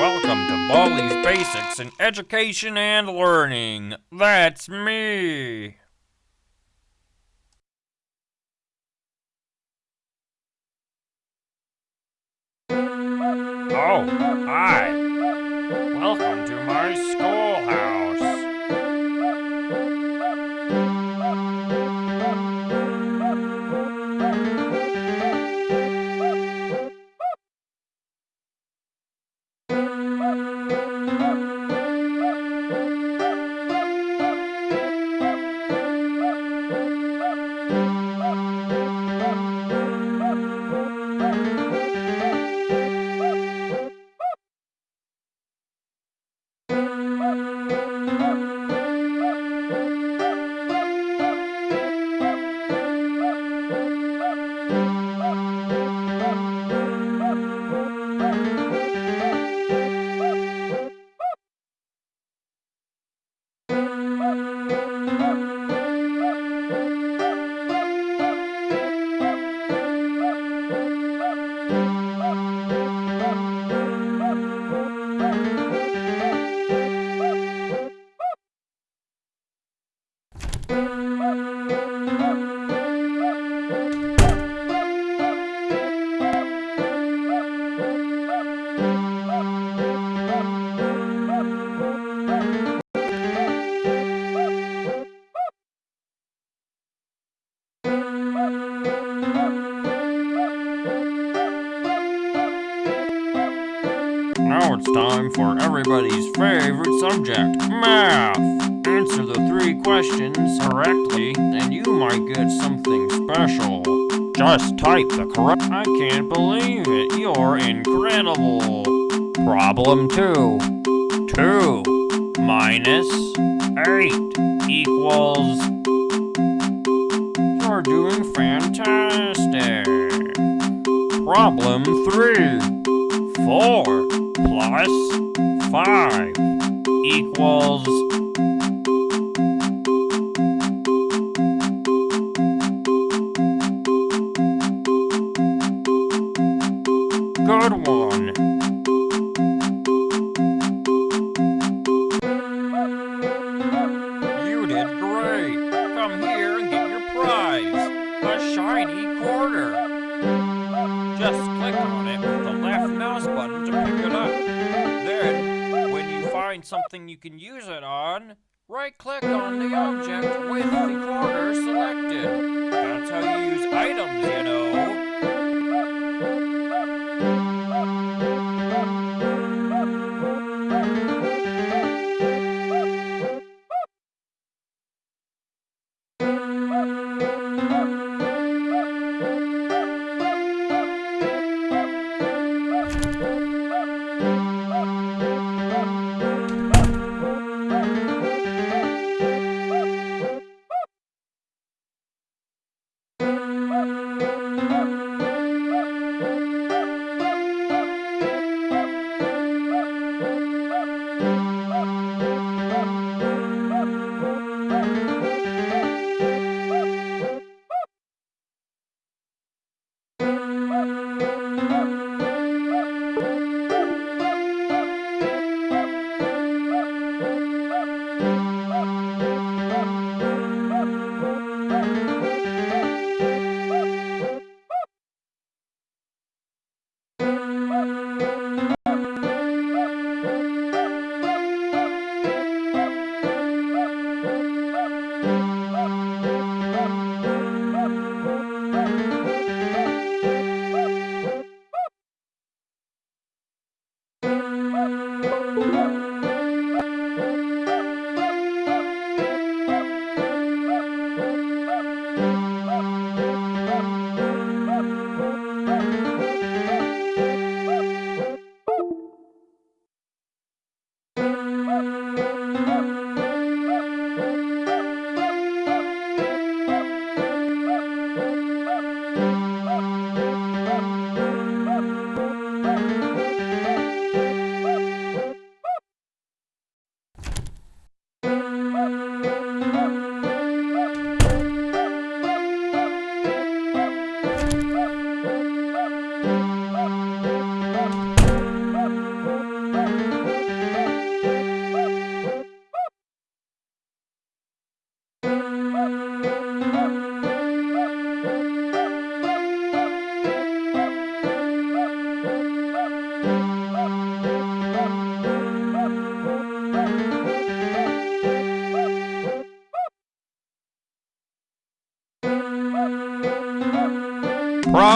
Welcome to Baldi's Basics in Education and Learning. That's me. Oh, hi. Welcome to my schoolhouse. It's time for everybody's favorite subject, math. Answer the three questions correctly, and you might get something special. Just type the correct. I can't believe it. You're incredible. Problem two. Two minus eight equals. You're doing fantastic. Problem three. Four plus five equals good one. On, right-click on the object with the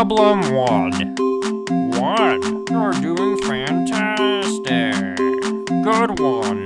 Problem one. One. You're doing fantastic. Good one.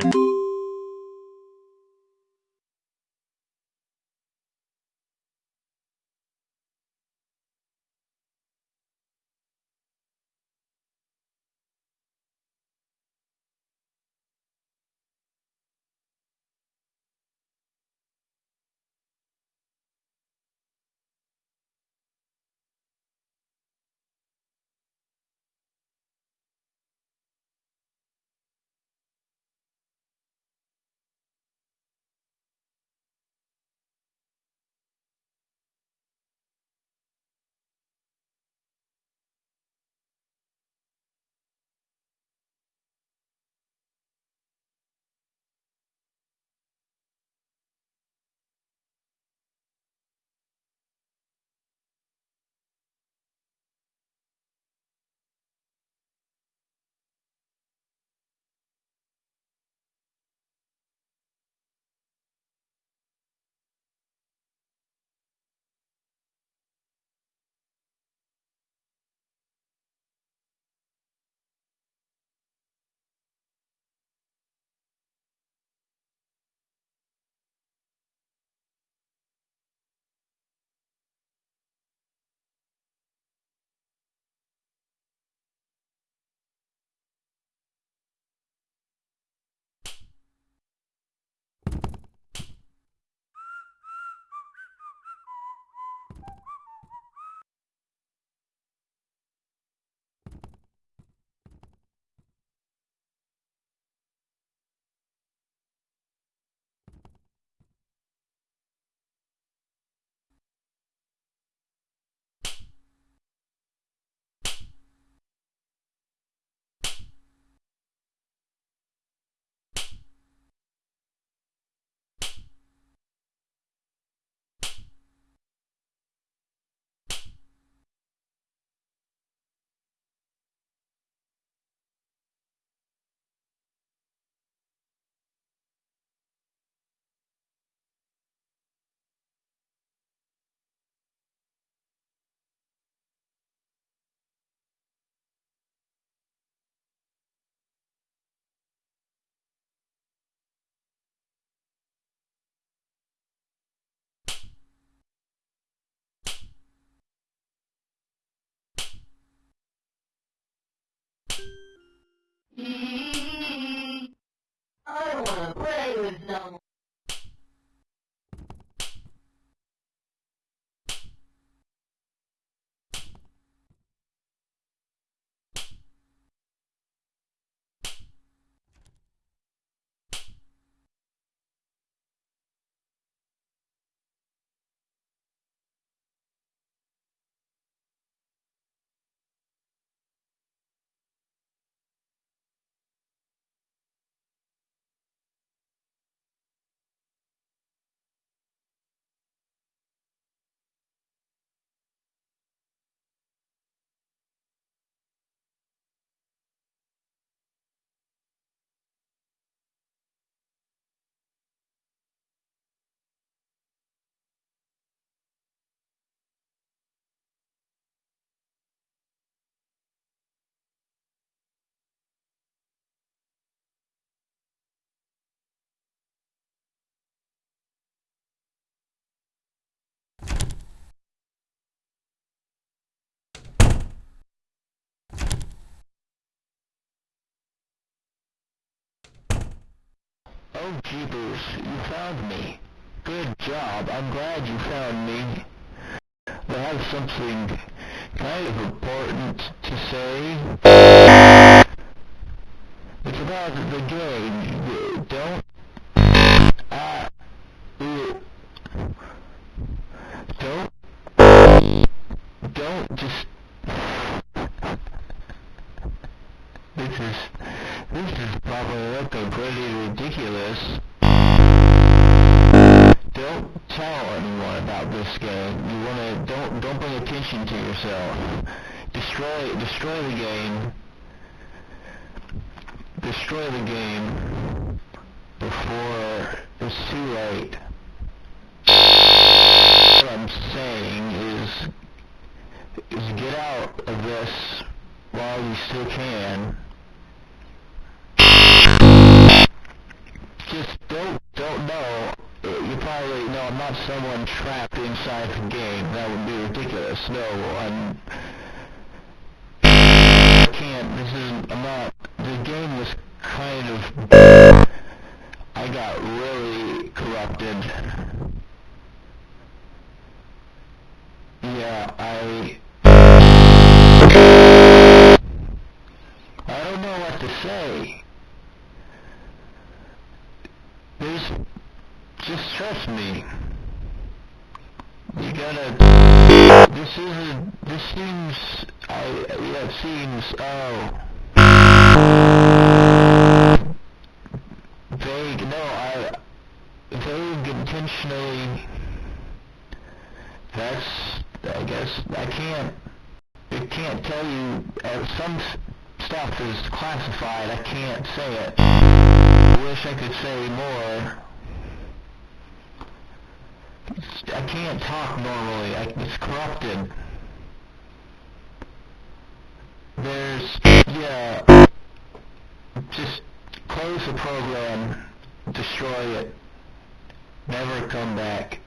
Oh, jeepers, you found me. Good job. I'm glad you found me. I have something kind of important to say. It's about the game. Destroy destroy the game. Destroy the game before it's too late. What I'm saying is is get out of this while you still can. Just don't, don't know. You probably, no, I'm not someone trapped inside the game. That would be ridiculous. No, I'm, I can't, this isn't, I'm not, the game was kind of, I got really corrupted. Yeah, I, I don't know what to say. There's, just trust me. You gotta, this isn't, this seems, I, yeah, it seems, oh. Vague, no, I, vague intentionally, that's, I guess, I can't, I can't tell you, uh, some stuff is classified, I can't say it. I wish I could say more. It's- I can't talk normally, I, it's corrupted. There's, yeah, just close the program, destroy it, never come back.